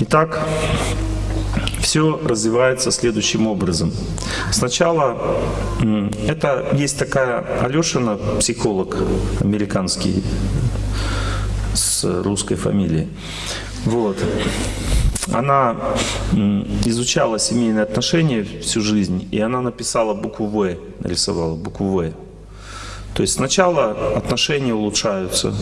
Итак, все развивается следующим образом. Сначала это есть такая Алешина, психолог американский с русской фамилией. Вот. Она изучала семейные отношения всю жизнь, и она написала букву В, нарисовала букву В. То есть сначала отношения улучшаются,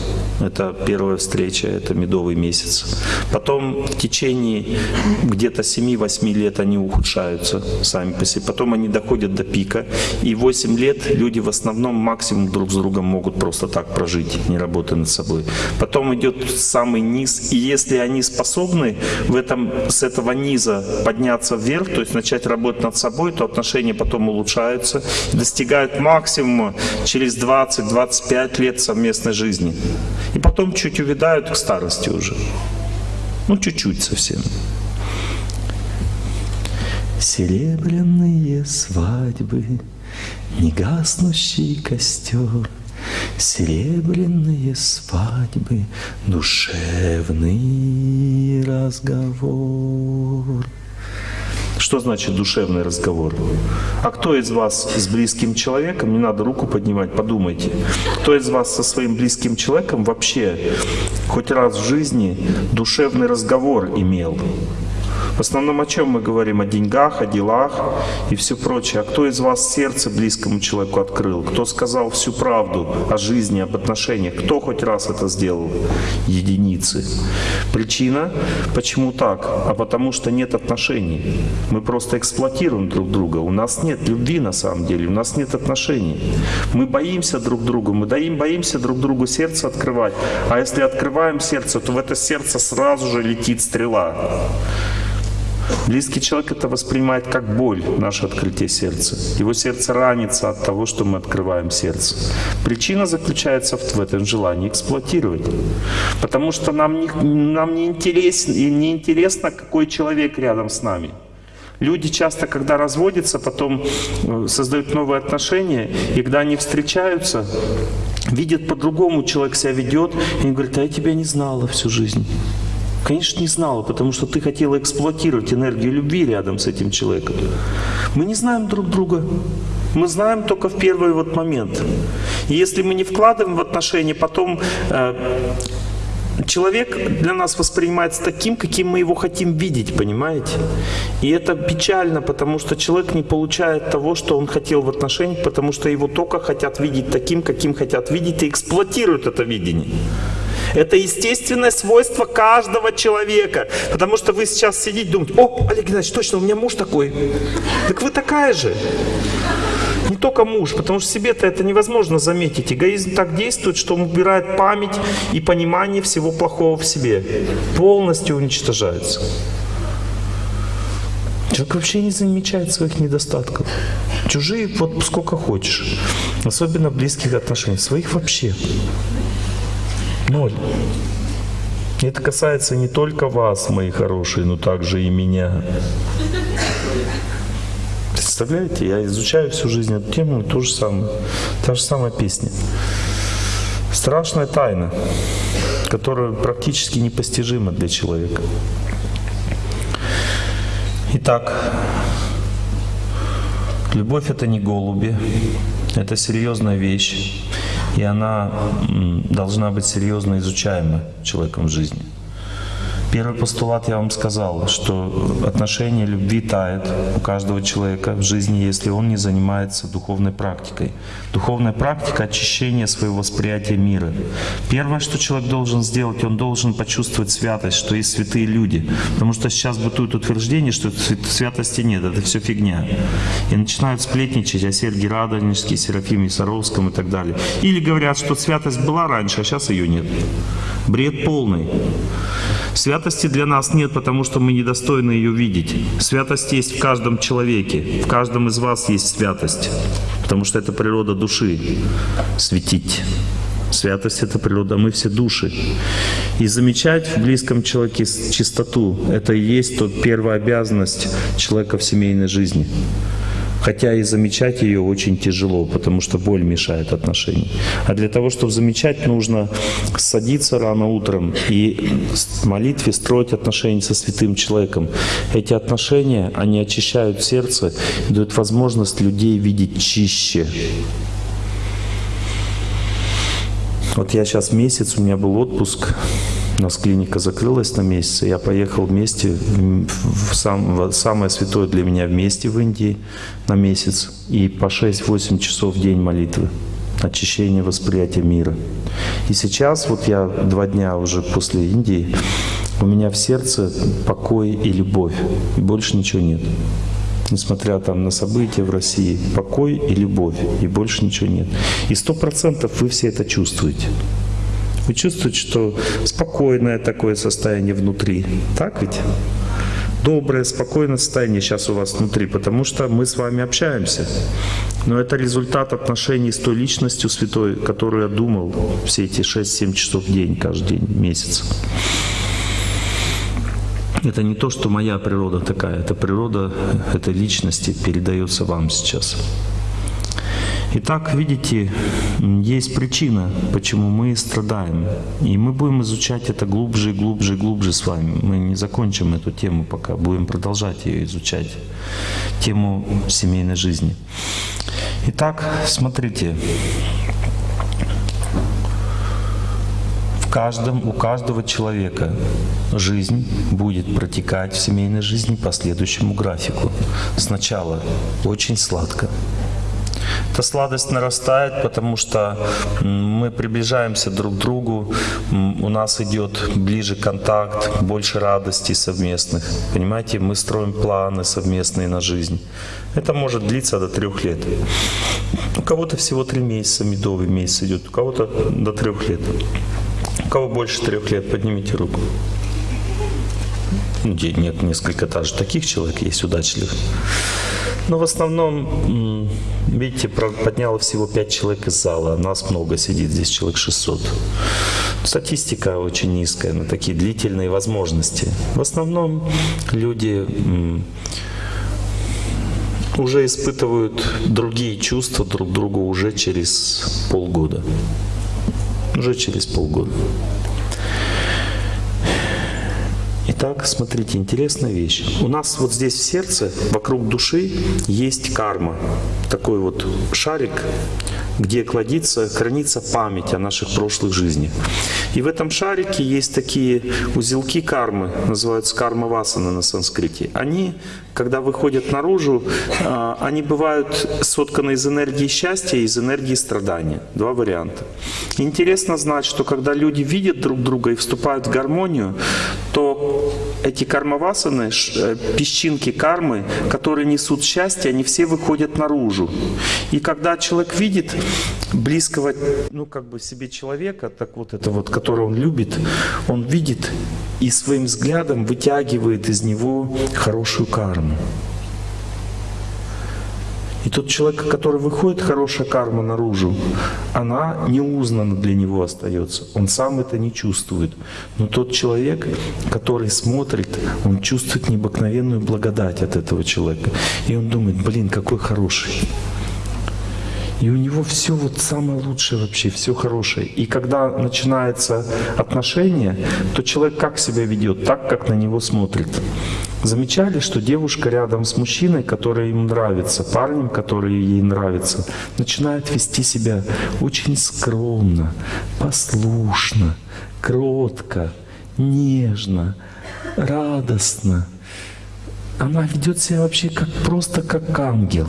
это первая встреча, это медовый месяц. Потом в течение где-то 7-8 лет они ухудшаются сами по себе. Потом они доходят до пика. И 8 лет люди в основном максимум друг с другом могут просто так прожить, не работая над собой. Потом идет самый низ. И если они способны в этом, с этого низа подняться вверх, то есть начать работать над собой, то отношения потом улучшаются, достигают максимума через 20-25 лет совместной жизни. И потом чуть увядают к старости уже. Ну, чуть-чуть совсем. Серебряные свадьбы, негаснущий костер, Серебряные свадьбы, душевный разговор. Что значит душевный разговор? А кто из вас с близким человеком, не надо руку поднимать, подумайте, кто из вас со своим близким человеком вообще хоть раз в жизни душевный разговор имел? В основном о чем мы говорим? О деньгах, о делах и все прочее. А кто из вас сердце близкому человеку открыл? Кто сказал всю правду о жизни, об отношениях? Кто хоть раз это сделал? Единицы. Причина, почему так? А потому что нет отношений. Мы просто эксплуатируем друг друга. У нас нет любви на самом деле, у нас нет отношений. Мы боимся друг друга, мы даим, боимся друг другу сердце открывать. А если открываем сердце, то в это сердце сразу же летит стрела. Близкий человек это воспринимает как боль, наше открытие сердца. Его сердце ранится от того, что мы открываем сердце. Причина заключается в этом желании эксплуатировать. Потому что нам не, нам не, интересно, не интересно, какой человек рядом с нами. Люди часто, когда разводятся, потом э, создают новые отношения, и когда они встречаются, видят по-другому человек себя ведет, и говорят, а я тебя не знала всю жизнь. Конечно, не знала, потому что ты хотела эксплуатировать энергию любви рядом с этим человеком. Мы не знаем друг друга. Мы знаем только в первый вот момент. И если мы не вкладываем в отношения, потом э, человек для нас воспринимается таким, каким мы его хотим видеть, понимаете? И это печально, потому что человек не получает того, что он хотел в отношениях, потому что его только хотят видеть таким, каким хотят видеть, и эксплуатируют это видение. Это естественное свойство каждого человека. Потому что вы сейчас сидите и думаете, о, Олег Геннадьевич, точно, у меня муж такой. Так вы такая же. Не только муж, потому что себе-то это невозможно заметить. Эгоизм так действует, что он убирает память и понимание всего плохого в себе. Полностью уничтожается. Человек вообще не замечает своих недостатков. Чужие вот сколько хочешь. Особенно близких отношениях. Своих вообще. Ноль. Это касается не только вас, мои хорошие, но также и меня. Представляете, я изучаю всю жизнь эту тему, то же самое, та же самая песня. Страшная тайна, которая практически непостижима для человека. Итак, любовь это не голуби, это серьезная вещь и она должна быть серьезно изучаема человеком в жизни. Первый постулат я вам сказал, что отношение любви тает у каждого человека в жизни, если он не занимается духовной практикой. Духовная практика — очищение своего восприятия мира. Первое, что человек должен сделать, он должен почувствовать святость, что есть святые люди. Потому что сейчас бытует утверждение, что святости нет, это все фигня. И начинают сплетничать о Сергии Радонежске, Серафиме Саровском и так далее. Или говорят, что святость была раньше, а сейчас ее нет. Бред полный. Святости для нас нет, потому что мы недостойны ее видеть. Святость есть в каждом человеке, в каждом из вас есть святость, потому что это природа души — светить. Святость — это природа, мы все души. И замечать в близком человеке чистоту — это и есть тот первая обязанность человека в семейной жизни. Хотя и замечать ее очень тяжело, потому что боль мешает отношениям. А для того, чтобы замечать, нужно садиться рано утром и в молитве строить отношения со святым человеком. Эти отношения, они очищают сердце, дают возможность людей видеть чище. Вот я сейчас месяц, у меня был отпуск, у нас клиника закрылась на месяц, я поехал вместе в, сам, в самое святое для меня вместе в Индии на месяц. И по 6-8 часов в день молитвы, очищение восприятия мира. И сейчас, вот я два дня уже после Индии, у меня в сердце покой и любовь, и больше ничего нет несмотря там на события в России, покой и любовь, и больше ничего нет. И сто процентов вы все это чувствуете. Вы чувствуете, что спокойное такое состояние внутри. Так ведь? Доброе, спокойное состояние сейчас у вас внутри, потому что мы с вами общаемся. Но это результат отношений с той личностью святой, которую я думал все эти 6-7 часов в день, каждый день, месяц. Это не то, что моя природа такая, это природа этой личности передается вам сейчас. Итак, видите, есть причина, почему мы страдаем. И мы будем изучать это глубже и глубже и глубже с вами. Мы не закончим эту тему пока, будем продолжать ее изучать. Тему семейной жизни. Итак, смотрите. В каждом, у каждого человека жизнь будет протекать в семейной жизни по следующему графику. Сначала очень сладко, эта сладость нарастает, потому что мы приближаемся друг к другу, у нас идет ближе контакт, больше радостей совместных. Понимаете, мы строим планы совместные на жизнь. Это может длиться до трех лет. У кого-то всего три месяца, медовый месяц идет, у кого-то до трех лет. У кого больше трех лет, поднимите руку. Ну, нет, несколько даже таких человек есть удачливых. Но в основном, видите, подняло всего 5 человек из зала. Нас много сидит, здесь человек 600. Статистика очень низкая на такие длительные возможности. В основном люди уже испытывают другие чувства друг другу уже через полгода. Уже через полгода. Итак, смотрите, интересная вещь. У нас вот здесь в сердце, вокруг души, есть карма. Такой вот шарик, где кладится, хранится память о наших прошлых жизнях. И в этом шарике есть такие узелки кармы, называются карма васана на санскрите. Они, когда выходят наружу, а, они бывают сотканы из энергии счастья и из энергии страдания. Два варианта. Интересно знать, что когда люди видят друг друга и вступают в гармонию, то эти кармавасаны, э, песчинки кармы, которые несут счастье, они все выходят наружу. И когда человек видит близкого, ну как бы себе человека, так вот это вот, которого он любит, он видит и своим взглядом вытягивает из него хорошую карму. И тот человек, который выходит, хорошая карма наружу, она неузнана для него остается. Он сам это не чувствует. Но тот человек, который смотрит, он чувствует необыкновенную благодать от этого человека. И он думает, блин, какой хороший. И у него все вот самое лучшее вообще, все хорошее. И когда начинается отношение, то человек как себя ведет? Так, как на него смотрит. Замечали, что девушка рядом с мужчиной, который им нравится, парнем, который ей нравится, начинает вести себя очень скромно, послушно, кротко, нежно, радостно. Она ведет себя вообще как просто как ангел.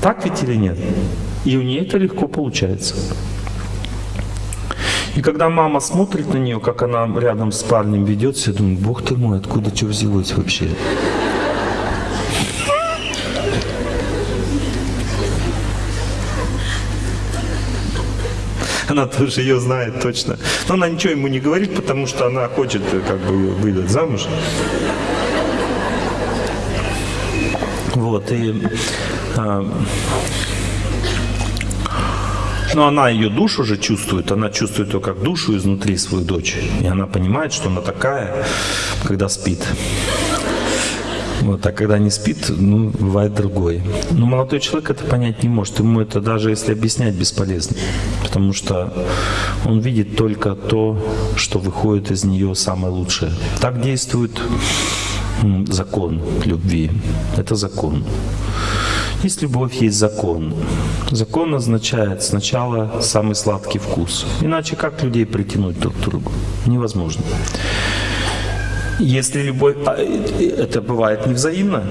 Так ведь или нет? И у нее это легко получается. И когда мама смотрит на нее, как она рядом с парнем ведет себя, думает, бог ты мой, откуда что взялось вообще? Она тоже ее знает точно. Но она ничего ему не говорит, потому что она хочет как бы выдать замуж. Вот, и но она ее душу уже чувствует, она чувствует ее как душу изнутри свою дочь. И она понимает, что она такая, когда спит. Вот, а когда не спит, ну, бывает другое. Но молодой человек это понять не может. Ему это даже если объяснять бесполезно. Потому что он видит только то, что выходит из нее самое лучшее. Так действует закон любви. Это закон. Есть любовь, есть закон. Закон означает сначала самый сладкий вкус. Иначе как людей притянуть друг к другу? Невозможно. Если любовь, а, это бывает невзаимно,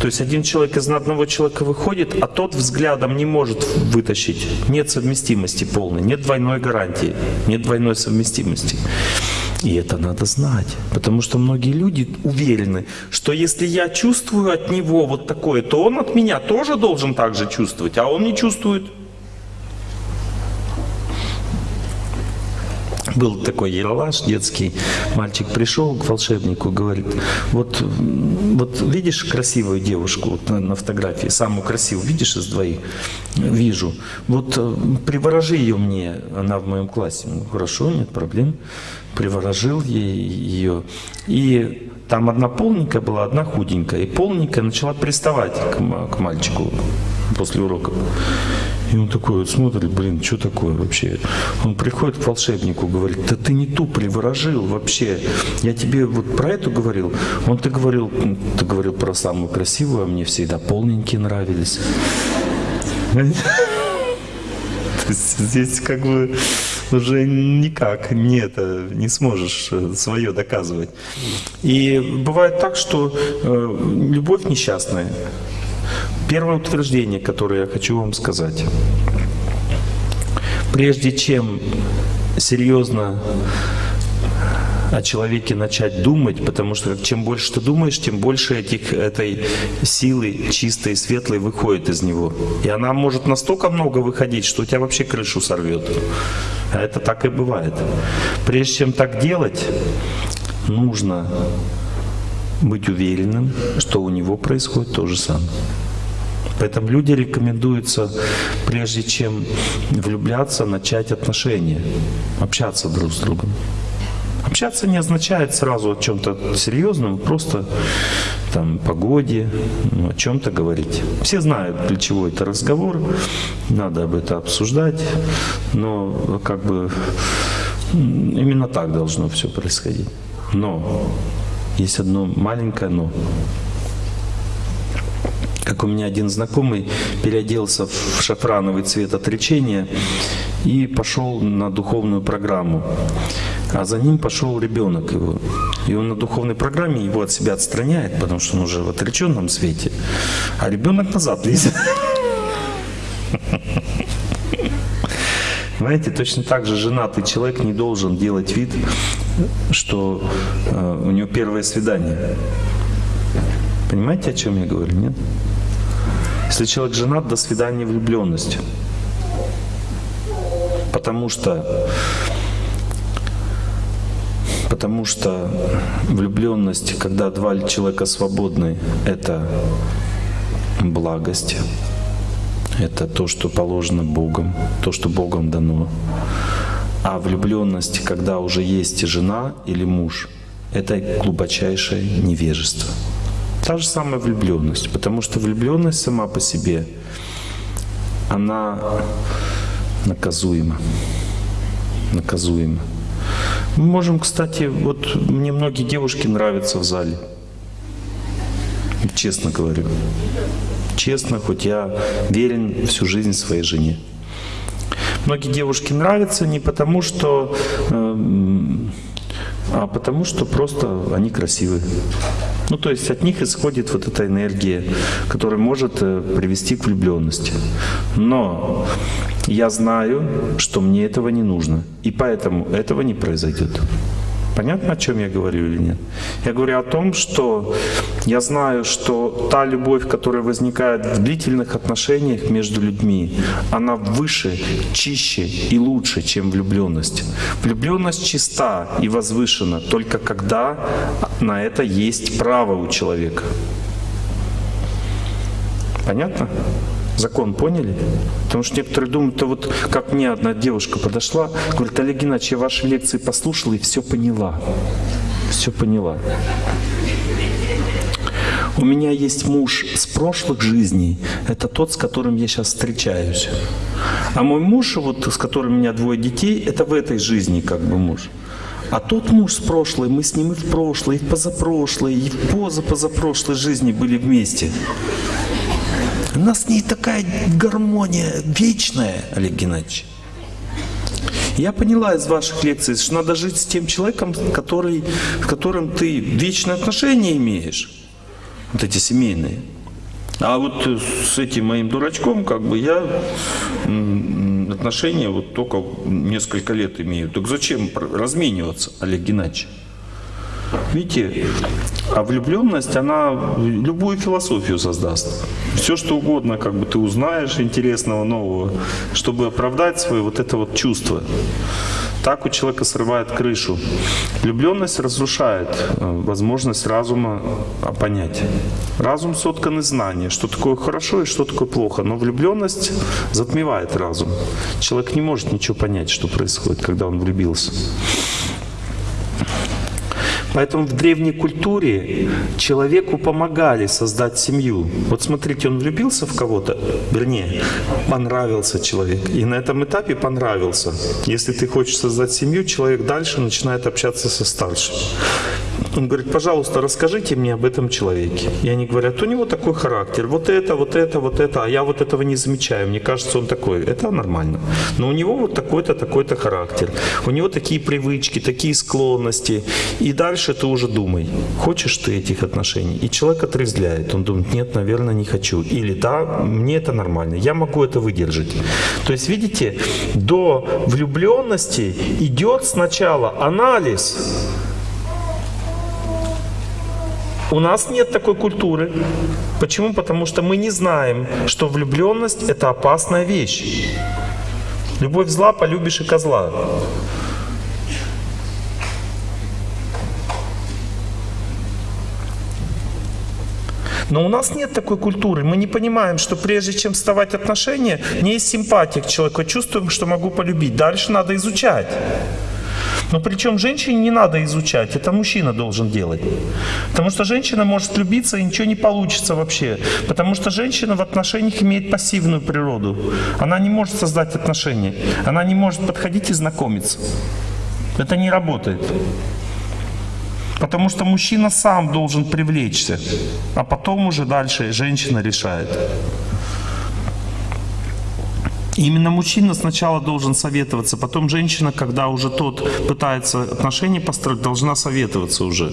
то есть один человек из одного человека выходит, а тот взглядом не может вытащить. Нет совместимости полной, нет двойной гарантии, нет двойной совместимости. И это надо знать, потому что многие люди уверены, что если я чувствую от него вот такое, то он от меня тоже должен так же чувствовать, а он не чувствует. Был такой ералаш детский, мальчик пришел к волшебнику, говорит, вот, вот видишь красивую девушку вот на, на фотографии, самую красивую, видишь из двоих? Вижу. Вот э, приворожи ее мне, она в моем классе. Ну, хорошо, нет проблем. Приворожил ей ее. И там одна полненькая была, одна худенькая. И полненькая начала приставать к, к мальчику после уроков. И он такой вот смотрит, блин, что такое вообще? Он приходит к волшебнику, говорит, да ты не ту приворожил вообще. Я тебе вот про эту говорил. Он ты говорил, ты говорил про самую красивую, а мне всегда полненькие нравились. То есть здесь как бы уже никак не это не сможешь э, свое доказывать. И бывает так, что э, любовь несчастная. Первое утверждение, которое я хочу вам сказать. Прежде чем серьезно о человеке начать думать, потому что чем больше ты думаешь, тем больше этих, этой силы чистой, светлой выходит из него. И она может настолько много выходить, что у тебя вообще крышу сорвет. А это так и бывает. Прежде чем так делать, нужно быть уверенным, что у него происходит то же самое. Поэтому люди рекомендуются, прежде чем влюбляться, начать отношения, общаться друг с другом. Общаться не означает сразу о чем-то серьезном, просто там погоде, ну, о чем-то говорить. Все знают, для чего это разговор, надо об этом обсуждать, но как бы именно так должно все происходить. Но есть одно маленькое но как у меня один знакомый переоделся в шафрановый цвет отречения и пошел на духовную программу. А за ним пошел ребенок его. И он на духовной программе его от себя отстраняет, потому что он уже в отреченном свете. А ребенок назад лезет. Знаете, точно так же женатый человек не должен делать вид, что э, у него первое свидание. Понимаете, о чем я говорю, нет? Если человек женат, до свидания влюбленность. Потому что Потому что влюбленность, когда два человека свободны, это благость, это то, что положено Богом, то, что Богом дано. А влюбленность, когда уже есть жена или муж, это глубочайшее невежество. Та же самая влюбленность, потому что влюбленность сама по себе, она наказуема. Наказуема. Мы можем, кстати, вот мне многие девушки нравятся в зале. Честно говорю. Честно, хоть я верен всю жизнь своей жене. Многие девушки нравятся не потому, что, э, а потому что просто они красивые. Ну, то есть от них исходит вот эта энергия, которая может э, привести к влюбленности. Но я знаю, что мне этого не нужно, и поэтому этого не произойдет. Понятно, о чем я говорю или нет? Я говорю о том, что я знаю, что та любовь, которая возникает в длительных отношениях между людьми, она выше, чище и лучше, чем влюбленность. Влюбленность чиста и возвышена только когда на это есть право у человека. Понятно? Закон поняли? Потому что некоторые думают, то вот как мне одна девушка подошла, говорит, Олег Геннадьевич, я ваши лекции послушала и все поняла. Все поняла. У меня есть муж с прошлых жизней, это тот, с которым я сейчас встречаюсь. А мой муж, вот с которым у меня двое детей, это в этой жизни как бы муж. А тот муж с прошлой, мы с ним и в прошлой, и в позапрошлой, и в позапозапрошлой жизни были вместе. У нас с ней такая гармония вечная, Олег Геннадьевич. Я поняла из ваших лекций, что надо жить с тем человеком, который, с которым ты вечные отношения имеешь. Вот эти семейные. А вот с этим моим дурачком, как бы я отношения вот только несколько лет имею. Так зачем размениваться, Олег Геннадьевич? Видите, а влюбленность, она любую философию создаст. Все, что угодно, как бы ты узнаешь интересного, нового, чтобы оправдать свое вот это вот чувство. Так у человека срывает крышу. Влюбленность разрушает э, возможность разума понять. Разум соткан из знания, что такое хорошо и что такое плохо. Но влюбленность затмевает разум. Человек не может ничего понять, что происходит, когда он влюбился. Поэтому в древней культуре человеку помогали создать семью. Вот смотрите, он влюбился в кого-то, вернее, понравился человек. И на этом этапе понравился. Если ты хочешь создать семью, человек дальше начинает общаться со старшим. Он говорит, пожалуйста, расскажите мне об этом человеке. И они говорят, у него такой характер, вот это, вот это, вот это, а я вот этого не замечаю, мне кажется, он такой. Это нормально. Но у него вот такой-то, такой-то характер. У него такие привычки, такие склонности. И дальше ты уже думай, хочешь ты этих отношений? И человек отрезвляет. Он думает, нет, наверное, не хочу. Или да, мне это нормально, я могу это выдержать. То есть, видите, до влюбленности идет сначала анализ, у нас нет такой культуры. Почему? Потому что мы не знаем, что влюбленность – это опасная вещь. Любовь зла, полюбишь и козла. Но у нас нет такой культуры. Мы не понимаем, что прежде чем вставать отношения, не есть симпатия к человеку. Чувствуем, что могу полюбить. Дальше надо изучать. Но причем женщине не надо изучать, это мужчина должен делать. Потому что женщина может влюбиться и ничего не получится вообще. Потому что женщина в отношениях имеет пассивную природу. Она не может создать отношения. Она не может подходить и знакомиться. Это не работает. Потому что мужчина сам должен привлечься, а потом уже дальше женщина решает. Именно мужчина сначала должен советоваться, потом женщина, когда уже тот пытается отношения построить, должна советоваться уже.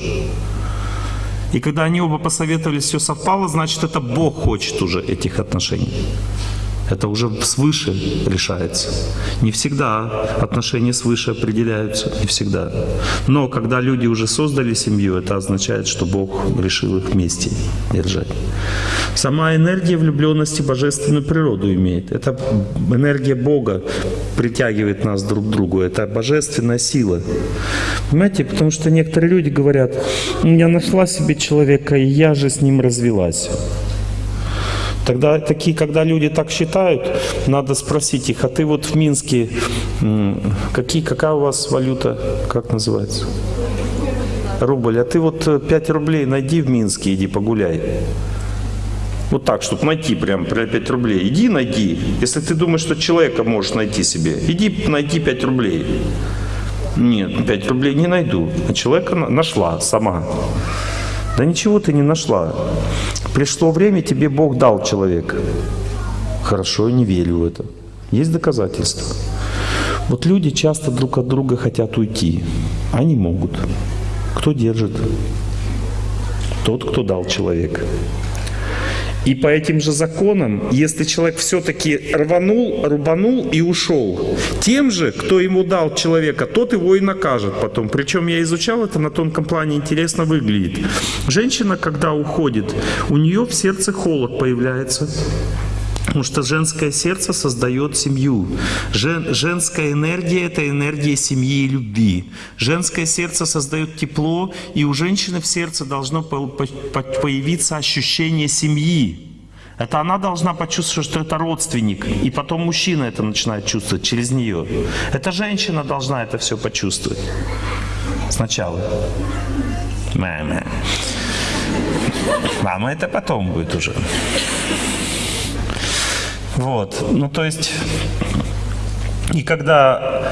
И когда они оба посоветовались, все совпало, значит, это Бог хочет уже этих отношений. Это уже свыше решается. Не всегда отношения свыше определяются, не всегда. Но когда люди уже создали семью, это означает, что Бог решил их вместе держать. Сама энергия влюбленности божественную природу имеет. Это энергия Бога притягивает нас друг к другу. Это божественная сила. Понимаете, потому что некоторые люди говорят, я нашла себе человека, и я же с ним развелась. Тогда такие, когда люди так считают, надо спросить их, а ты вот в Минске, какие, какая у вас валюта, как называется? Рубль. А ты вот 5 рублей найди в Минске, иди погуляй. Вот так, чтобы найти прям, прям 5 рублей. Иди найди. Если ты думаешь, что человека можешь найти себе, иди найди 5 рублей. Нет, 5 рублей не найду. А человека на- нашла сама. Да ничего ты не нашла. Пришло время, тебе Бог дал человека. Хорошо, я не верю в это. Есть доказательства. Вот люди часто друг от друга хотят уйти. Они могут. Кто держит? Тот, кто дал человека. И по этим же законам, если человек все-таки рванул, рубанул и ушел, тем же, кто ему дал человека, тот его и накажет потом. Причем я изучал это на тонком плане, интересно выглядит. Женщина, когда уходит, у нее в сердце холод появляется. Потому что женское сердце создает семью. Жен, женская энергия – это энергия семьи и любви. Женское сердце создает тепло, и у женщины в сердце должно по- по- по- появиться ощущение семьи. Это она должна почувствовать, что это родственник, и потом мужчина это начинает чувствовать через нее. Это женщина должна это все почувствовать сначала. Мэ-мэ. Мама это потом будет уже. Вот. Ну, то есть, и когда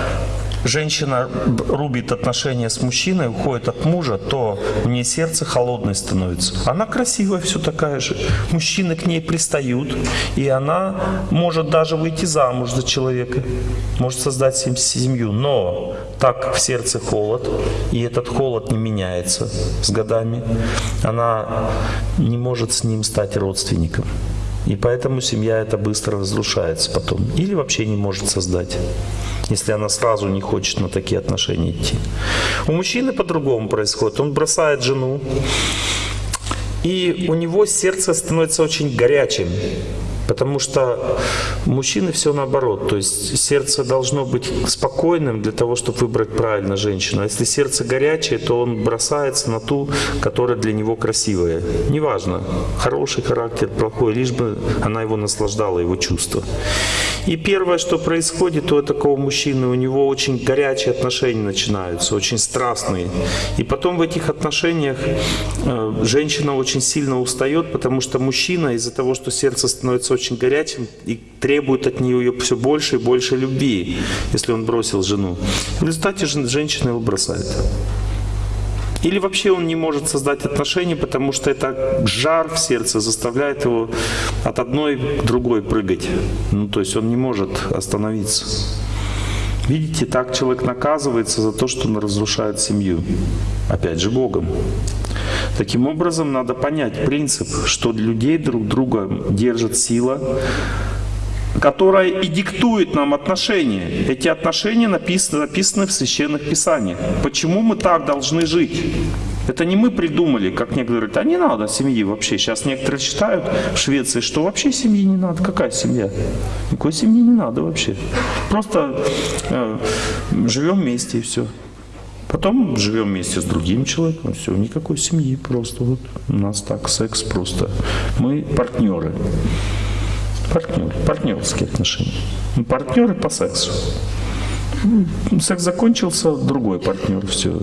женщина рубит отношения с мужчиной, уходит от мужа, то у нее сердце холодное становится. Она красивая все такая же. Мужчины к ней пристают, и она может даже выйти замуж за человека, может создать сем- семью. Но так в сердце холод, и этот холод не меняется с годами. Она не может с ним стать родственником. И поэтому семья это быстро разрушается потом. Или вообще не может создать, если она сразу не хочет на такие отношения идти. У мужчины по-другому происходит. Он бросает жену, и у него сердце становится очень горячим. Потому что мужчины все наоборот. То есть сердце должно быть спокойным для того, чтобы выбрать правильно женщину. А если сердце горячее, то он бросается на ту, которая для него красивая. Неважно, хороший характер, плохой, лишь бы она его наслаждала, его чувства. И первое, что происходит у такого мужчины, у него очень горячие отношения начинаются, очень страстные. И потом в этих отношениях э, женщина очень сильно устает, потому что мужчина из-за того, что сердце становится очень горячим и требует от нее все больше и больше любви, если он бросил жену. В результате жен- женщина его бросает. Или вообще он не может создать отношения, потому что это жар в сердце заставляет его от одной к другой прыгать. Ну, то есть он не может остановиться. Видите, так человек наказывается за то, что он разрушает семью. Опять же, Богом. Таким образом, надо понять принцип, что людей друг друга держит сила, которая и диктует нам отношения. Эти отношения написаны, написаны в священных писаниях. Почему мы так должны жить? Это не мы придумали, как некоторые говорят, а не надо семьи вообще. Сейчас некоторые считают в Швеции, что вообще семьи не надо. Какая семья? Никакой семьи не надо вообще. Просто э, живем вместе и все. Потом живем вместе с другим человеком, все, никакой семьи просто. Вот у нас так, секс просто. Мы партнеры. Партнеры, партнерские отношения. Мы партнеры по сексу. Ну, Секс закончился, другой партнер, все.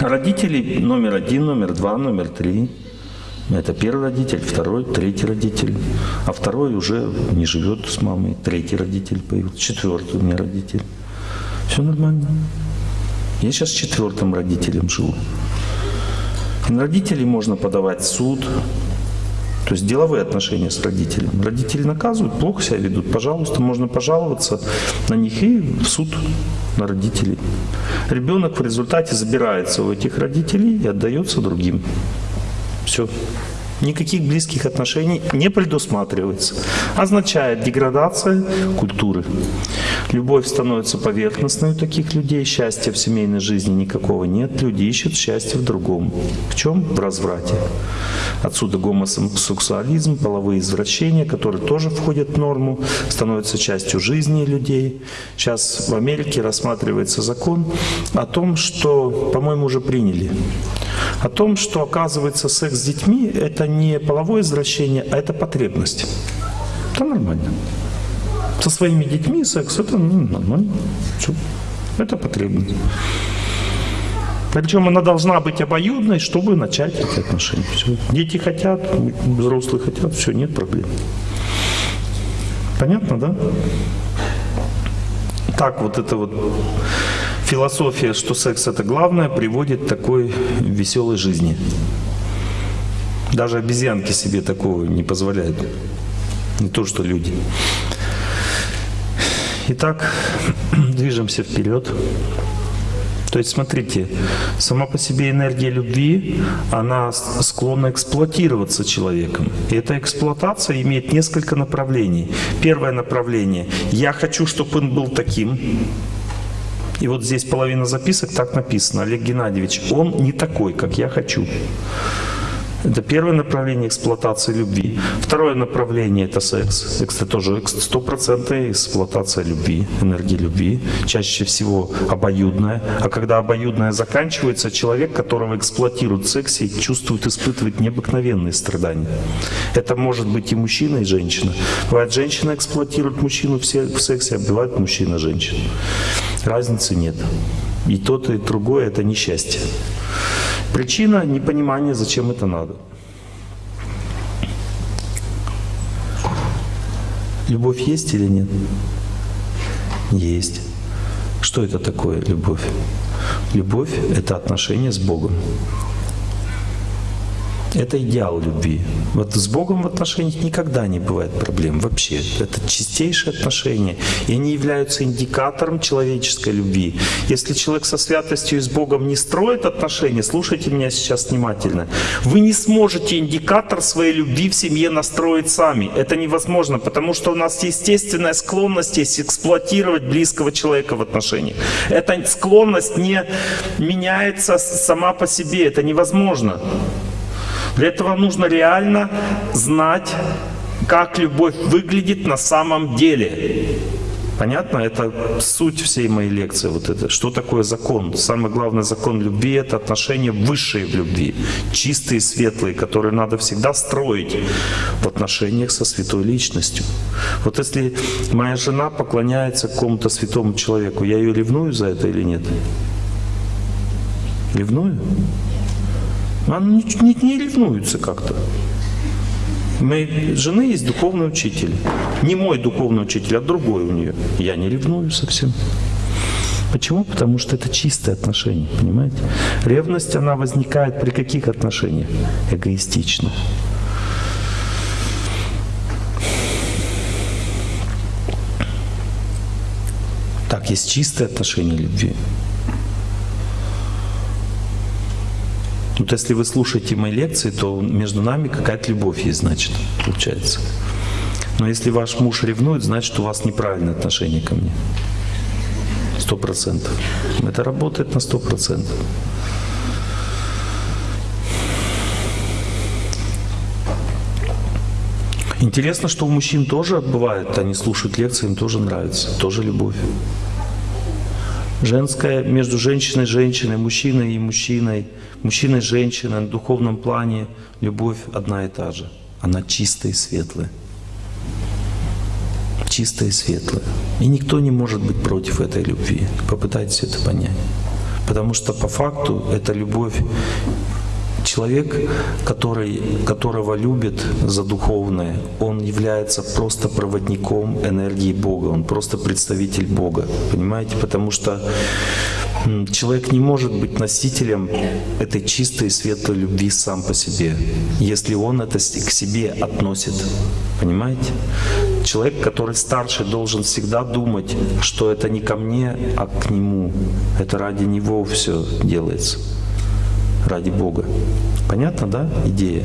Родители номер один, номер два, номер три. Это первый родитель, второй, третий родитель. А второй уже не живет с мамой. Третий родитель появился, четвертый у меня родитель. Все нормально. Я сейчас четвертым родителем живу. На родителей можно подавать суд. То есть деловые отношения с родителями. Родители наказывают, плохо себя ведут. Пожалуйста, можно пожаловаться на них и в суд на родителей. Ребенок в результате забирается у этих родителей и отдается другим. Все. Никаких близких отношений не предусматривается. Означает деградация культуры. Любовь становится поверхностной у таких людей, счастья в семейной жизни никакого нет. Люди ищут счастье в другом. В чем? В разврате. Отсюда гомосексуализм, половые извращения, которые тоже входят в норму, становятся частью жизни людей. Сейчас в Америке рассматривается закон о том, что, по-моему, уже приняли, о том, что, оказывается, секс с детьми – это не половое извращение, а это потребность. Это нормально. Со своими детьми секс – это ну, нормально. Всё. Это потребность. Причем она должна быть обоюдной, чтобы начать эти отношения. Всё. Дети хотят, взрослые хотят, все, нет проблем. Понятно, да? Так вот это вот философия, что секс это главное, приводит к такой веселой жизни. Даже обезьянки себе такого не позволяют. Не то, что люди. Итак, движемся вперед. То есть, смотрите, сама по себе энергия любви, она склонна эксплуатироваться человеком. И эта эксплуатация имеет несколько направлений. Первое направление – я хочу, чтобы он был таким. И вот здесь половина записок так написано. Олег Геннадьевич, он не такой, как я хочу. Это первое направление эксплуатации любви. Второе направление – это секс. Это тоже стопроцентная эксплуатация любви, энергии любви. Чаще всего обоюдная. А когда обоюдная заканчивается, человек, которого эксплуатируют в сексе, чувствует, испытывает необыкновенные страдания. Это может быть и мужчина, и женщина. Бывает, женщина эксплуатирует мужчину в се- в сексе, а бывает мужчина женщину. Разницы нет. И тот, и другое – это несчастье. Причина непонимания, зачем это надо. Любовь есть или нет? Есть. Что это такое любовь? Любовь — это отношение с Богом. Это идеал любви. Вот с Богом в отношениях никогда не бывает проблем вообще. Это чистейшие отношения. И они являются индикатором человеческой любви. Если человек со святостью и с Богом не строит отношения, слушайте меня сейчас внимательно, вы не сможете индикатор своей любви в семье настроить сами. Это невозможно, потому что у нас естественная склонность есть эксплуатировать близкого человека в отношениях. Эта склонность не меняется сама по себе. Это невозможно. Для этого нужно реально знать, как любовь выглядит на самом деле. Понятно? Это суть всей моей лекции. Вот это. Что такое закон? Самый главный закон любви — это отношения высшие в любви. Чистые, светлые, которые надо всегда строить в отношениях со святой личностью. Вот если моя жена поклоняется какому-то святому человеку, я ее ревную за это или нет? Ревную? Она не, не, не ревнуется как-то. У моей жены есть духовный учитель. Не мой духовный учитель, а другой у нее. Я не ревную совсем. Почему? Потому что это чистые отношения, понимаете? Ревность, она возникает при каких отношениях? Эгоистично. Так, есть чистые отношения любви. Вот если вы слушаете мои лекции, то между нами какая-то любовь есть, значит, получается. Но если ваш муж ревнует, значит, у вас неправильное отношение ко мне. Сто процентов. Это работает на сто процентов. Интересно, что у мужчин тоже бывает, они слушают лекции, им тоже нравится, тоже любовь. Женская между женщиной и женщиной, мужчиной и мужчиной, мужчиной и женщиной на духовном плане любовь одна и та же. Она чистая и светлая. Чистая и светлая. И никто не может быть против этой любви. Попытайтесь это понять. Потому что по факту эта любовь Человек, который, которого любит за духовное, он является просто проводником энергии Бога, он просто представитель Бога, понимаете? Потому что человек не может быть носителем этой чистой и светлой любви сам по себе, если он это к себе относит, понимаете? Человек, который старше, должен всегда думать, что это не ко мне, а к нему. Это ради него все делается ради Бога. Понятно, да, идея?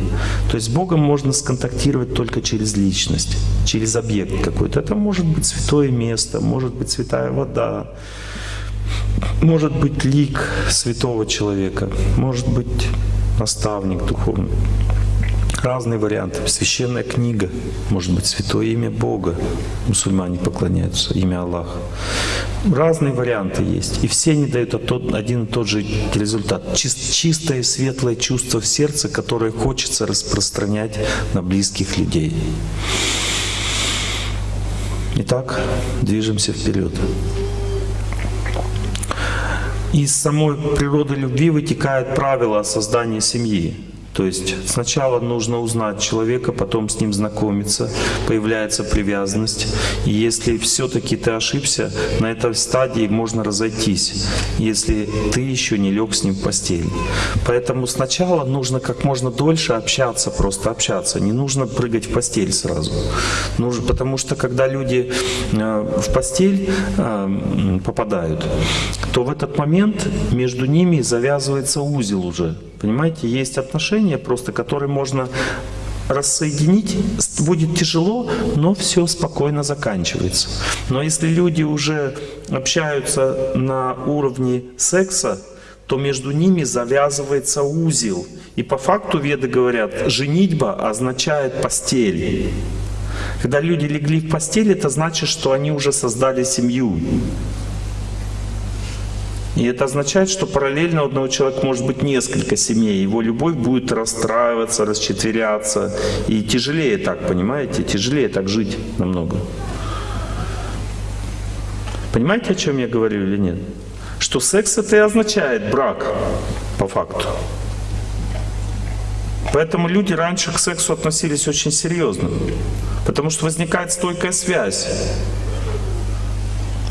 То есть с Богом можно сконтактировать только через личность, через объект какой-то. Это может быть святое место, может быть святая вода, может быть лик святого человека, может быть наставник духовный. Разные варианты. Священная книга, может быть, святое имя Бога. Мусульмане поклоняются, имя Аллаха. Разные варианты есть. И все они дают один и тот же результат. Чистое, светлое чувство в сердце, которое хочется распространять на близких людей. Итак, движемся вперед. Из самой природы любви вытекает правило создания семьи. То есть сначала нужно узнать человека, потом с ним знакомиться, появляется привязанность. И если все-таки ты ошибся, на этой стадии можно разойтись, если ты еще не лег с ним в постель. Поэтому сначала нужно как можно дольше общаться, просто общаться. Не нужно прыгать в постель сразу. Потому что когда люди э, в постель э, попадают, то в этот момент между ними завязывается узел уже. Понимаете, есть отношения просто, которые можно рассоединить будет тяжело, но все спокойно заканчивается. Но если люди уже общаются на уровне секса, то между ними завязывается узел. И по факту веды говорят, женитьба означает постель. Когда люди легли в постель, это значит, что они уже создали семью. И это означает, что параллельно у одного человека может быть несколько семей. Его любовь будет расстраиваться, расчетверяться. И тяжелее так, понимаете? Тяжелее так жить намного. Понимаете, о чем я говорю или нет? Что секс это и означает брак, по факту. Поэтому люди раньше к сексу относились очень серьезно. Потому что возникает стойкая связь.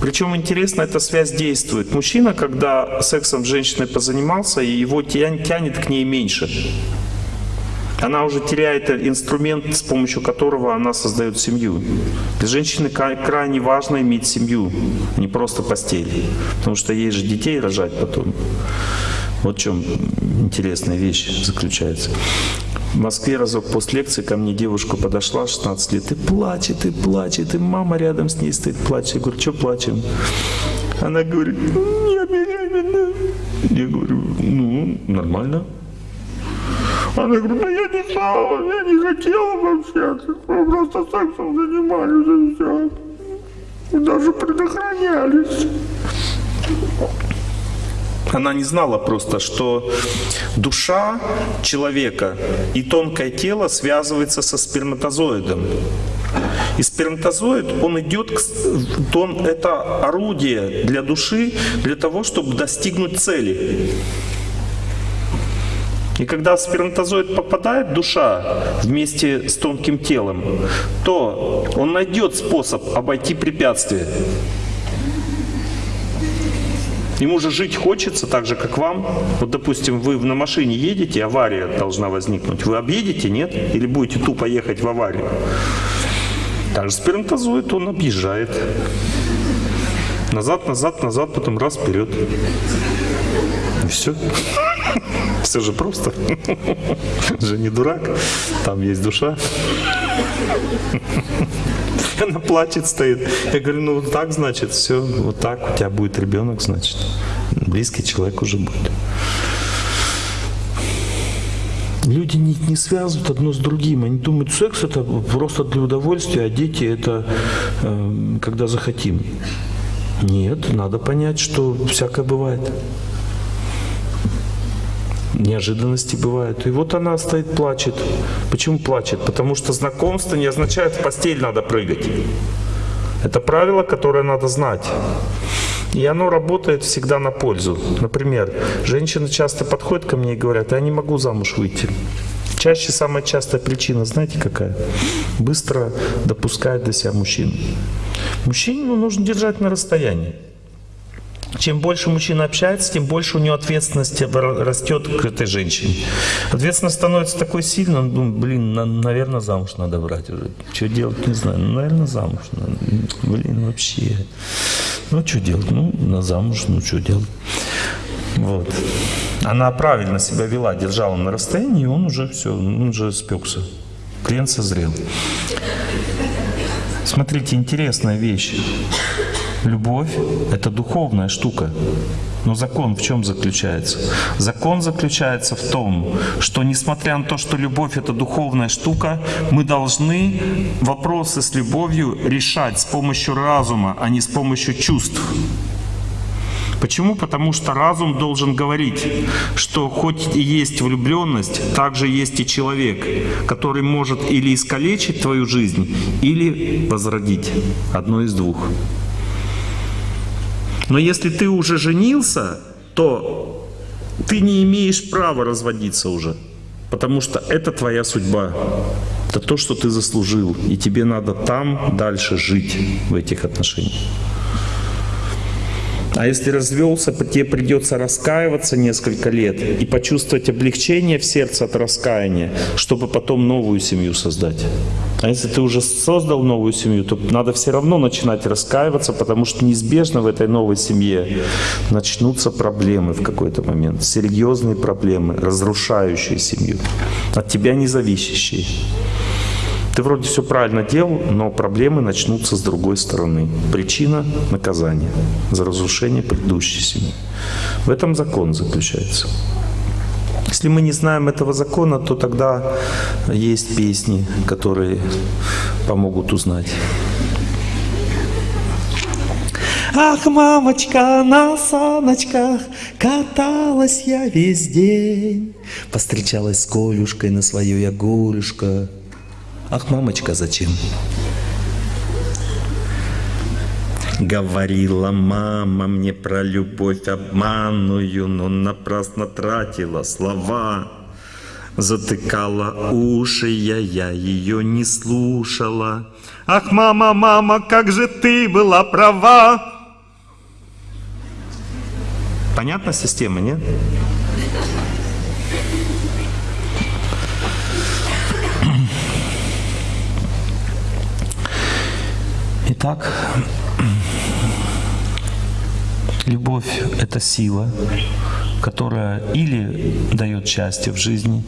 Причем интересно, эта связь действует. Мужчина, когда сексом с женщиной позанимался, его тянет к ней меньше. Она уже теряет инструмент, с помощью которого она создает семью. Для женщины крайне важно иметь семью, не просто постель. Потому что ей же детей рожать потом. Вот в чем интересная вещь заключается. В Москве разок после лекции ко мне девушка подошла, 16 лет, и плачет, и плачет, и мама рядом с ней стоит, плачет. Я говорю, что плачем? Она говорит, я беременна. Я говорю, ну, нормально. Она говорит, ну я не знала, я не хотела вообще, мы просто сексом занимались и все. Даже предохранялись. Она не знала просто, что душа человека и тонкое тело связывается со сперматозоидом. И сперматозоид, он идет, он, это орудие для души, для того, чтобы достигнуть цели. И когда сперматозоид попадает душа вместе с тонким телом, то он найдет способ обойти препятствие. Ему же жить хочется так же, как вам. Вот, допустим, вы на машине едете, авария должна возникнуть. Вы объедете, нет? Или будете тупо ехать в аварию? Так же сперматозоид, он объезжает. Назад, назад, назад, потом раз, вперед. И все. Все же просто. Же не дурак. Там есть душа. Она плачет, стоит. Я говорю, ну вот так, значит, все, вот так у тебя будет ребенок, значит. Близкий человек уже будет. Люди не, не связывают одно с другим. Они думают, секс это просто для удовольствия, а дети это э, когда захотим. Нет, надо понять, что всякое бывает неожиданности бывают. И вот она стоит, плачет. Почему плачет? Потому что знакомство не означает в постель надо прыгать. Это правило, которое надо знать. И оно работает всегда на пользу. Например, женщины часто подходят ко мне и говорят, я не могу замуж выйти. Чаще самая частая причина, знаете какая? Быстро допускает до себя мужчин. Мужчину нужно держать на расстоянии. Чем больше мужчина общается, тем больше у него ответственность растет к этой женщине. Ответственность становится такой сильной, он думает, блин, на, наверное, замуж надо брать уже. Что делать, не знаю. Ну, наверное, замуж надо. Блин, вообще. Ну, что делать? Ну, на замуж, ну, что делать? Вот. Она правильно себя вела, держала на расстоянии, и он уже все, он уже спекся. Клиент созрел. Смотрите, интересная вещь. Любовь – это духовная штука. Но закон в чем заключается? Закон заключается в том, что несмотря на то, что любовь — это духовная штука, мы должны вопросы с любовью решать с помощью разума, а не с помощью чувств. Почему? Потому что разум должен говорить, что хоть и есть влюбленность, также есть и человек, который может или искалечить твою жизнь, или возродить. Одно из двух. Но если ты уже женился, то ты не имеешь права разводиться уже. Потому что это твоя судьба. Это то, что ты заслужил. И тебе надо там дальше жить в этих отношениях. А если развелся, тебе придется раскаиваться несколько лет и почувствовать облегчение в сердце от раскаяния, чтобы потом новую семью создать. А если ты уже создал новую семью, то надо все равно начинать раскаиваться, потому что неизбежно в этой новой семье начнутся проблемы в какой-то момент, серьезные проблемы, разрушающие семью, от тебя не зависящие. Ты вроде все правильно делал, но проблемы начнутся с другой стороны. Причина – наказание за разрушение предыдущей семьи. В этом закон заключается. Если мы не знаем этого закона, то тогда есть песни, которые помогут узнать. Ах, мамочка, на саночках каталась я весь день. Постречалась с Колюшкой на свое ягулюшко. Ах, мамочка, зачем? Говорила мама мне про любовь обманную, но напрасно тратила слова. Затыкала уши я, я ее не слушала. Ах, мама, мама, как же ты была права! Понятна система, нет? Итак, любовь – это сила, которая или дает счастье в жизни,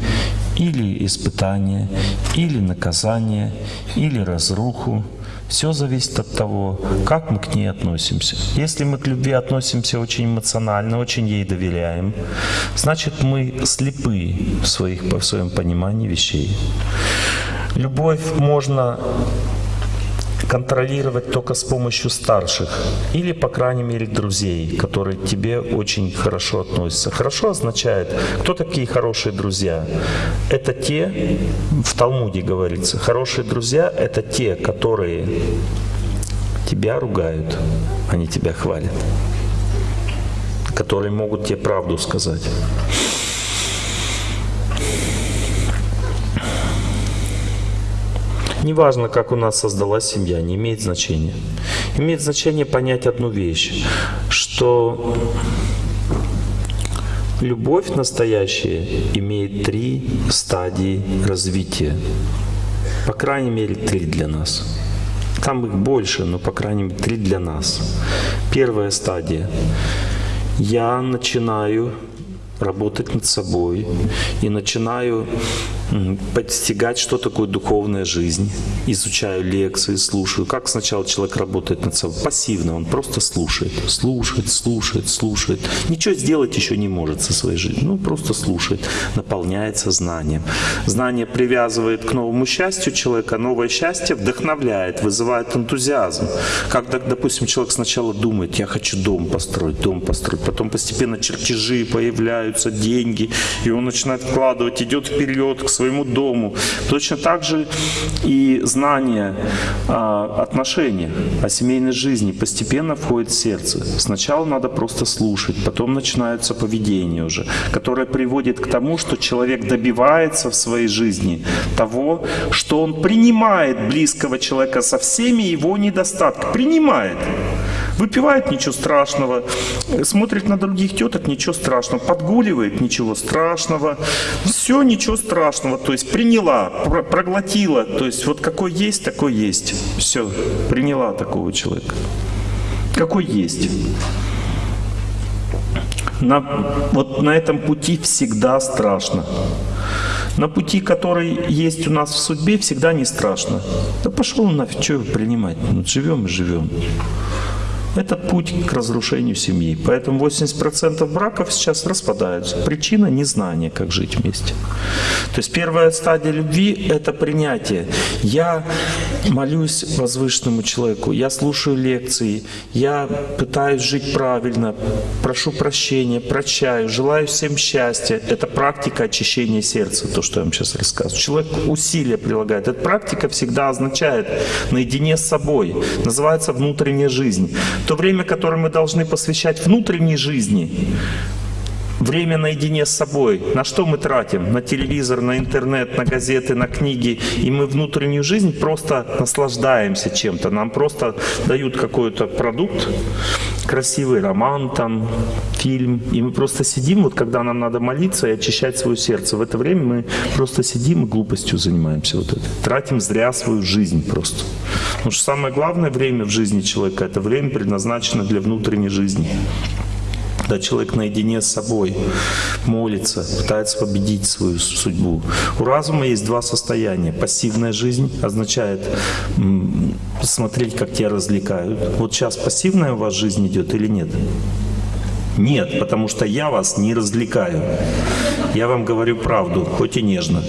или испытание, или наказание, или разруху. Все зависит от того, как мы к ней относимся. Если мы к любви относимся очень эмоционально, очень ей доверяем, значит мы слепы в, своих, в своем понимании вещей. Любовь можно контролировать только с помощью старших или, по крайней мере, друзей, которые к тебе очень хорошо относятся. Хорошо означает, кто такие хорошие друзья? Это те, в Талмуде говорится, хорошие друзья — это те, которые тебя ругают, они тебя хвалят, которые могут тебе правду сказать. Неважно, как у нас создалась семья, не имеет значения. Имеет значение понять одну вещь, что любовь настоящая имеет три стадии развития. По крайней мере, три для нас. Там их больше, но по крайней мере три для нас. Первая стадия. Я начинаю работать над собой и начинаю постигать, что такое духовная жизнь. Изучаю лекции, слушаю. Как сначала человек работает над собой? Пассивно, он просто слушает, слушает, слушает, слушает. Ничего сделать еще не может со своей жизнью. Ну, просто слушает, наполняется знанием. Знание привязывает к новому счастью человека, новое счастье вдохновляет, вызывает энтузиазм. Когда, допустим, человек сначала думает, я хочу дом построить, дом построить, потом постепенно чертежи появляются, деньги, и он начинает вкладывать, идет вперед к своему дому. Точно так же и знание а, отношений о семейной жизни постепенно входит в сердце. Сначала надо просто слушать, потом начинается поведение уже, которое приводит к тому, что человек добивается в своей жизни того, что он принимает близкого человека со всеми его недостатками. Принимает. Выпивает, ничего страшного. Смотрит на других теток, ничего страшного. Подгуливает, ничего страшного. Все, ничего страшного. То есть приняла, проглотила. То есть вот какой есть, такой есть. Все, приняла такого человека. Какой есть. На, вот на этом пути всегда страшно. На пути, который есть у нас в судьбе, всегда не страшно. Да пошел нафиг, что принимать? Ну, живем и живем. Это путь к разрушению семьи. Поэтому 80% браков сейчас распадаются. Причина – незнание, как жить вместе. То есть первая стадия любви – это принятие. Я молюсь возвышенному человеку, я слушаю лекции, я пытаюсь жить правильно, прошу прощения, прощаю, желаю всем счастья. Это практика очищения сердца, то, что я вам сейчас рассказываю. Человек усилия прилагает. Эта практика всегда означает наедине с собой. Называется внутренняя жизнь то время, которое мы должны посвящать внутренней жизни, время наедине с собой, на что мы тратим? На телевизор, на интернет, на газеты, на книги. И мы внутреннюю жизнь просто наслаждаемся чем-то. Нам просто дают какой-то продукт, красивый роман, там, фильм. И мы просто сидим, вот когда нам надо молиться и очищать свое сердце. В это время мы просто сидим и глупостью занимаемся. Вот это. Тратим зря свою жизнь просто. Потому что самое главное время в жизни человека – это время предназначено для внутренней жизни когда человек наедине с собой молится, пытается победить свою судьбу. У разума есть два состояния. Пассивная жизнь означает смотреть, как тебя развлекают. Вот сейчас пассивная у вас жизнь идет или нет? Нет, потому что я вас не развлекаю. Я вам говорю правду, хоть и нежно.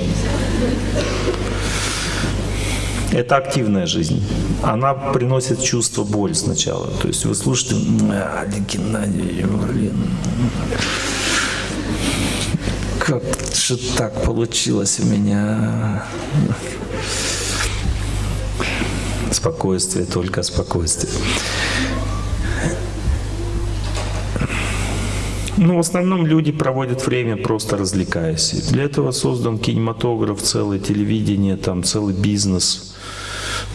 Это активная жизнь. Она приносит чувство боли сначала. То есть вы слушаете, а, Геннадий, блин, как же так получилось у меня? Спокойствие, только спокойствие. Ну, в основном люди проводят время просто развлекаясь. Для этого создан кинематограф, целое телевидение, там целый бизнес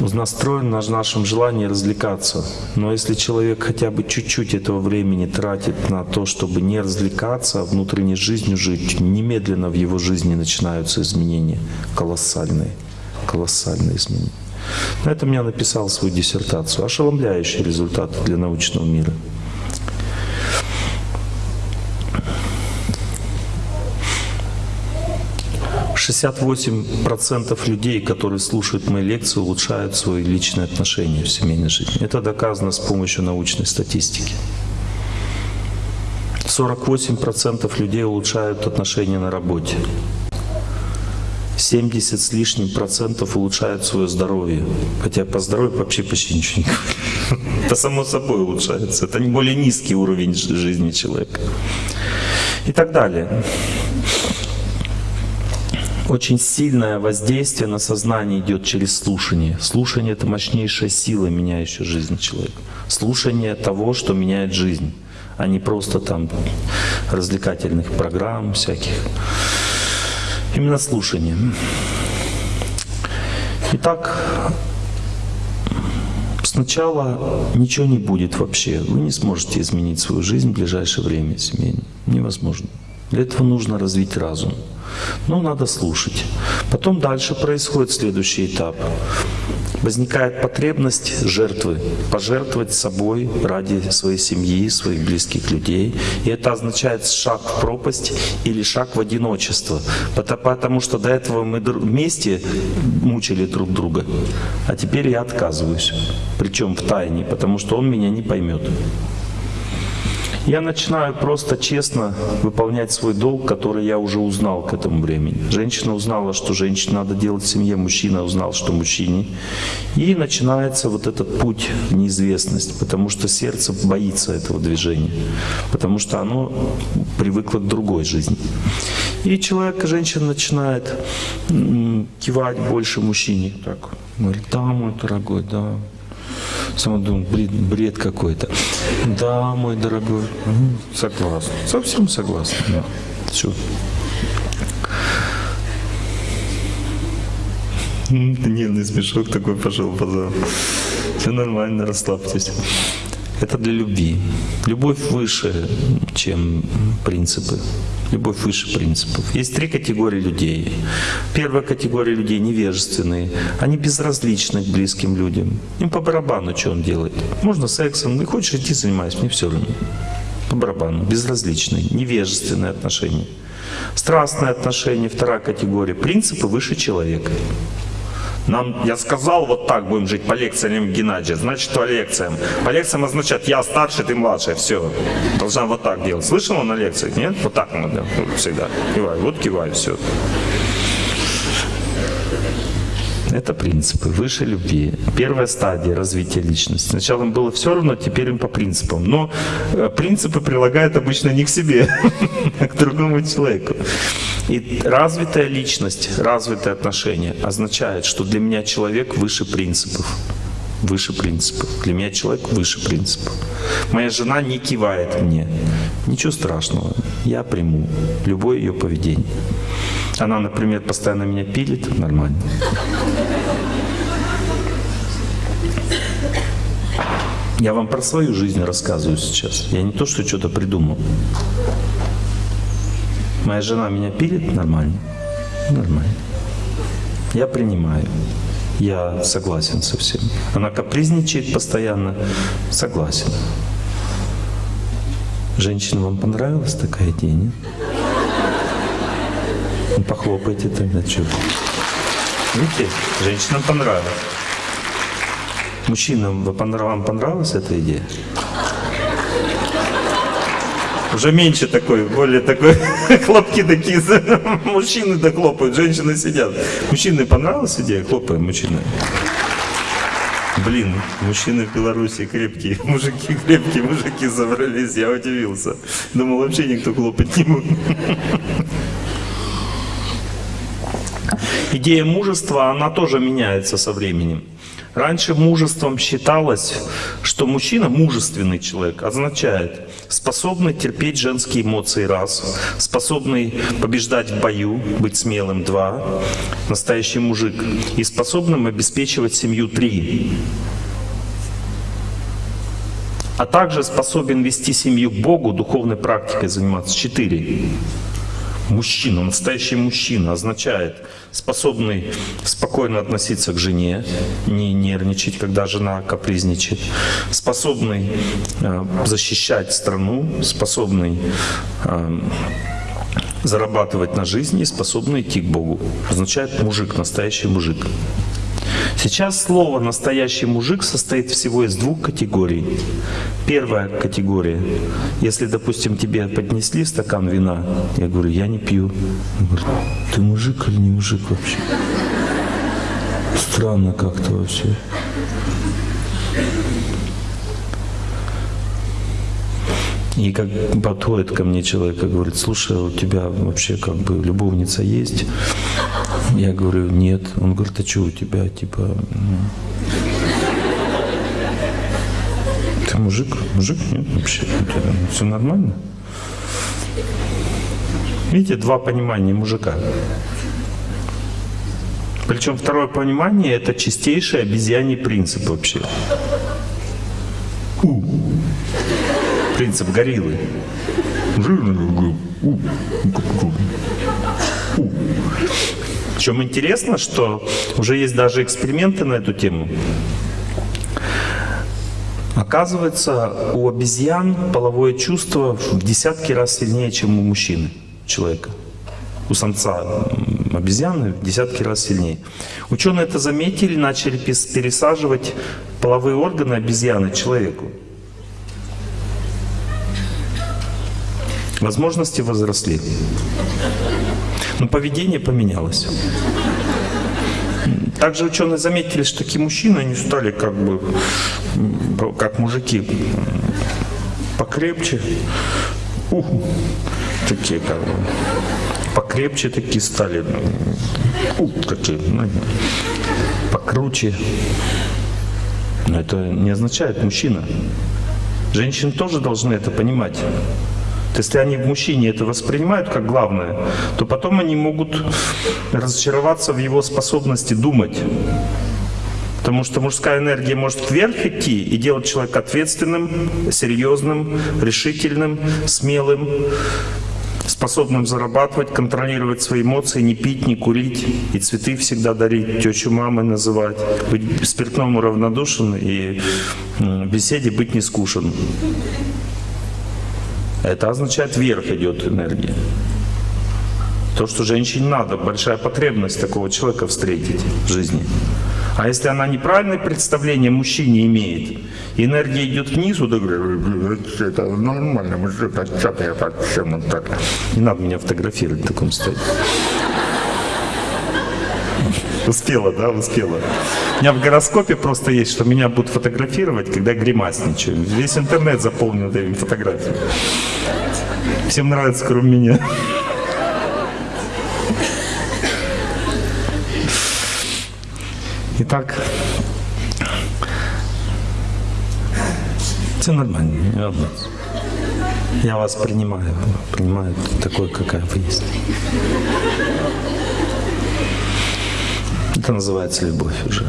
настроен на нашем желании развлекаться. Но если человек хотя бы чуть-чуть этого времени тратит на то, чтобы не развлекаться, а внутренней жизнью жить, немедленно в его жизни начинаются изменения колоссальные, колоссальные изменения. На этом я написал свою диссертацию. Ошеломляющие результаты для научного мира. 68% людей, которые слушают мои лекции, улучшают свои личные отношения в семейной жизни. Это доказано с помощью научной статистики. 48% людей улучшают отношения на работе. 70 с лишним процентов улучшают свое здоровье. Хотя по здоровью вообще почти ничего не говорю. Это само собой улучшается. Это не более низкий уровень жизни человека. И так далее. Очень сильное воздействие на сознание идет через слушание. Слушание — это мощнейшая сила, меняющая жизнь человека. Слушание того, что меняет жизнь, а не просто там развлекательных программ всяких. Именно слушание. Итак, сначала ничего не будет вообще. Вы не сможете изменить свою жизнь в ближайшее время семейно. Невозможно. Для этого нужно развить разум. Но надо слушать. Потом дальше происходит следующий этап. Возникает потребность жертвы, пожертвовать собой ради своей семьи, своих близких людей. И это означает шаг в пропасть или шаг в одиночество. Потому что до этого мы вместе мучили друг друга, а теперь я отказываюсь. Причем в тайне, потому что он меня не поймет. Я начинаю просто честно выполнять свой долг, который я уже узнал к этому времени. Женщина узнала, что женщине надо делать в семье, мужчина узнал, что мужчине. И начинается вот этот путь в неизвестность, потому что сердце боится этого движения, потому что оно привыкло к другой жизни. И человек, женщина начинает кивать больше мужчине. Так, говорит, да, мой дорогой, да, Сам думаю, бред, бред какой-то. Да, мой дорогой. Согласен. Совсем согласен. Да. Все. Нервный смешок такой пошел по залу. Все нормально, расслабьтесь. Это для любви. Любовь выше, чем принципы. Любовь выше принципов. Есть три категории людей. Первая категория людей невежественные. Они безразличны к близким людям. Им по барабану, что он делает. Можно сексом, не хочешь идти занимайся, мне все равно. По барабану. Безразличные, невежественные отношения. Страстные отношения, вторая категория. Принципы выше человека. Нам, я сказал, вот так будем жить по лекциям Геннадия, значит по лекциям. По лекциям означает, я старше, ты младше, все. Должна вот так делать. Слышал на лекциях, нет? Вот так надо всегда. Кивай, вот кивай, все. Это принципы, выше любви. Первая стадия развития личности. Сначала им было все равно, теперь им по принципам. Но э, принципы прилагают обычно не к себе, а к другому человеку. И развитая личность, развитое отношение означает, что для меня человек выше принципов. Выше принципов. Для меня человек выше принципов. Моя жена не кивает мне. Ничего страшного. Я приму любое ее поведение. Она, например, постоянно меня пилит. Нормально. Я вам про свою жизнь рассказываю сейчас. Я не то, что что-то придумал. Моя жена меня пилит нормально. Нормально. Я принимаю. Я согласен со всем. Она капризничает постоянно. Согласен. Женщина, вам понравилась такая идея, нет? Ну, похлопайте тогда, что Видите, женщинам понравилось. Мужчинам, вам понравилась эта идея? Уже меньше такой, более такой, хлопки такие, мужчины да хлопают, женщины сидят. Мужчины понравилась идея? Хлопаем, мужчины. Блин, мужчины в Беларуси крепкие, мужики крепкие, мужики собрались, я удивился. Думал, вообще никто хлопать не будет. Идея мужества, она тоже меняется со временем. Раньше мужеством считалось, что мужчина, мужественный человек, означает способный терпеть женские эмоции, раз, способный побеждать в бою, быть смелым, два, настоящий мужик, и способным обеспечивать семью, три, а также способен вести семью к Богу, духовной практикой заниматься, четыре. Мужчина, настоящий мужчина означает способный спокойно относиться к жене, не нервничать, когда жена капризничает, способный э, защищать страну, способный э, зарабатывать на жизни, способный идти к Богу. Означает мужик, настоящий мужик. Сейчас слово «настоящий мужик» состоит всего из двух категорий. Первая категория. Если, допустим, тебе поднесли стакан вина, я говорю, я не пью. Он говорит, ты мужик или не мужик вообще? Странно как-то вообще. И как подходит ко мне человек и говорит, слушай, у тебя вообще как бы любовница есть? Я говорю, нет. Он говорит, а что у тебя, типа, ты мужик? Мужик? Нет, вообще, все нормально. Видите, два понимания мужика. Причем второе понимание – это чистейший обезьяний принцип вообще. Принцип гориллы. Причем интересно, что уже есть даже эксперименты на эту тему. Оказывается, у обезьян половое чувство в десятки раз сильнее, чем у мужчины, человека. У самца обезьяны в десятки раз сильнее. Ученые это заметили, начали пересаживать половые органы обезьяны человеку. Возможности возросли. Но поведение поменялось. Также ученые заметили, что такие мужчины, они стали как бы, как мужики, покрепче, ух, такие как бы, покрепче такие стали, ух, такие, ну, покруче. Но это не означает мужчина. Женщины тоже должны это понимать. Если они в мужчине это воспринимают как главное, то потом они могут разочароваться в его способности думать. Потому что мужская энергия может вверх идти и делать человека ответственным, серьезным, решительным, смелым, способным зарабатывать, контролировать свои эмоции, не пить, не курить, и цветы всегда дарить, тещу мамой называть, быть спиртному равнодушен и в беседе быть не скушен. Это означает, вверх идет энергия. То, что женщине надо, большая потребность такого человека встретить в жизни. А если она неправильное представление мужчине имеет, энергия идет вниз, то это нормально, мужик, а что так, чем так? Не надо меня фотографировать в таком состоянии. Успела, да, успела. У меня в гороскопе просто есть, что меня будут фотографировать, когда я гримасничаю. Весь интернет заполнен этими фотографиями. Всем нравится, кроме меня. Итак, все нормально, не. Я вас принимаю, принимаю такой, какая вы есть. Это называется любовь уже.